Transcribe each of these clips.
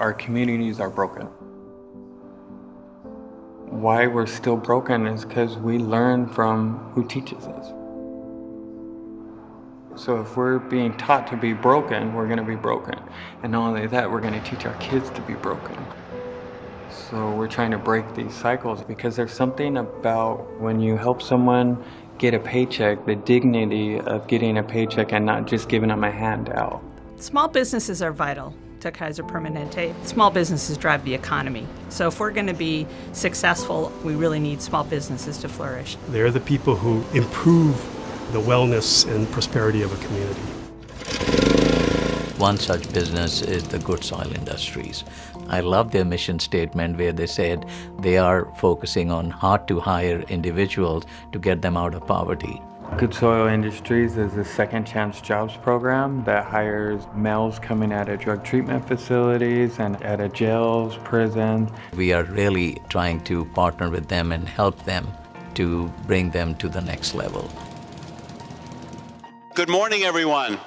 our communities are broken. Why we're still broken is because we learn from who teaches us. So if we're being taught to be broken, we're going to be broken. And not only that, we're going to teach our kids to be broken. So we're trying to break these cycles because there's something about when you help someone get a paycheck, the dignity of getting a paycheck and not just giving them a handout. Small businesses are vital to Kaiser Permanente. Small businesses drive the economy. So if we're going to be successful, we really need small businesses to flourish. They're the people who improve the wellness and prosperity of a community. One such business is the Good Soil Industries. I love their mission statement where they said they are focusing on hard to hire individuals to get them out of poverty. Good Soil Industries is a second chance jobs program that hires males coming out of drug treatment facilities and out of jails, prisons. We are really trying to partner with them and help them to bring them to the next level. Good morning, everyone.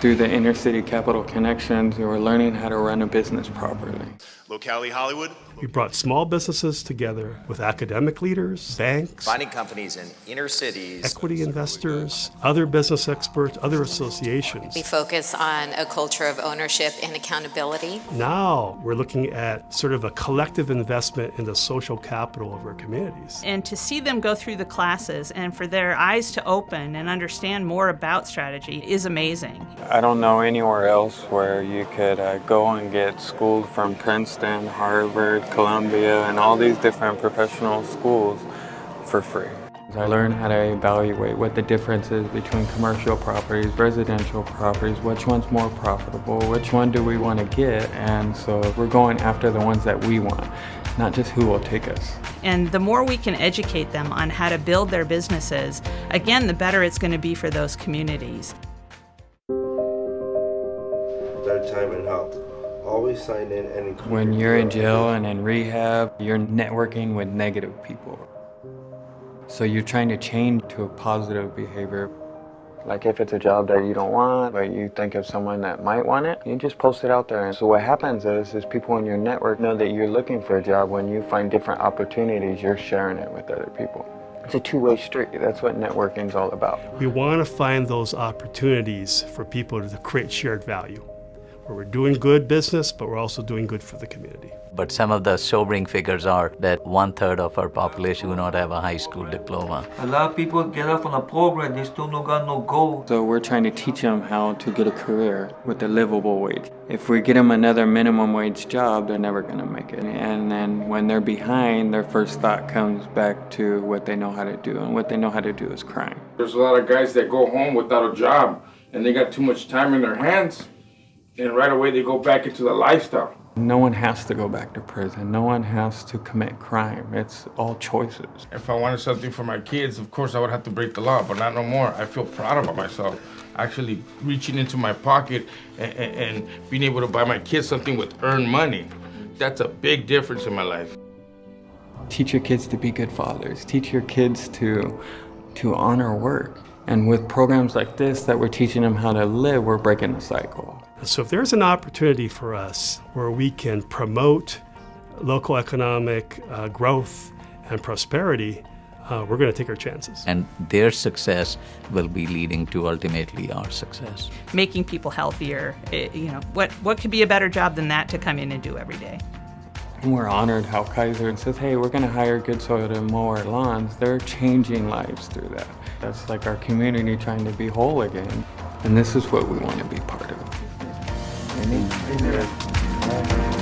Through the inner city capital connections, we were learning how to run a business properly. Locality Hollywood. We brought small businesses together with academic leaders, banks, finding companies in inner cities, equity investors, other business experts, other associations. We focus on a culture of ownership and accountability. Now we're looking at sort of a collective investment in the social capital of our communities. And to see them go through the classes and for their eyes to open and understand more about strategy is amazing. I don't know anywhere else where you could uh, go and get schooled from Princeton, Harvard, Columbia, and all these different professional schools for free. I learned how to evaluate what the difference is between commercial properties, residential properties, which one's more profitable, which one do we want to get, and so we're going after the ones that we want, not just who will take us. And the more we can educate them on how to build their businesses, again, the better it's going to be for those communities. Better time and help always sign in and When you're in jail and in rehab, you're networking with negative people. So you're trying to change to a positive behavior. Like if it's a job that you don't want, but you think of someone that might want it, you just post it out there. And so what happens is, is people in your network know that you're looking for a job. When you find different opportunities, you're sharing it with other people. It's a two-way street. That's what networking is all about. We want to find those opportunities for people to create shared value where we're doing good business, but we're also doing good for the community. But some of the sobering figures are that one third of our population do not have a high school diploma. A lot of people get off on a program, they still don't got no goal. So we're trying to teach them how to get a career with a livable wage. If we get them another minimum wage job, they're never gonna make it. And then when they're behind, their first thought comes back to what they know how to do, and what they know how to do is crime. There's a lot of guys that go home without a job, and they got too much time in their hands and right away they go back into the lifestyle. No one has to go back to prison. No one has to commit crime. It's all choices. If I wanted something for my kids, of course I would have to break the law, but not no more. I feel proud about myself. Actually reaching into my pocket and, and, and being able to buy my kids something with earned money. That's a big difference in my life. Teach your kids to be good fathers. Teach your kids to, to honor work. And with programs like this that we're teaching them how to live, we're breaking the cycle. So if there's an opportunity for us where we can promote local economic uh, growth and prosperity, uh, we're going to take our chances. And their success will be leading to ultimately our success. Making people healthier, it, eh, you know, what, what could be a better job than that to come in and do every day? And we're honored how Kaiser says, hey, we're going to hire Good Soil to mow our lawns. They're changing lives through that. That's like our community trying to be whole again. And this is what we want to be part of. en este nivel.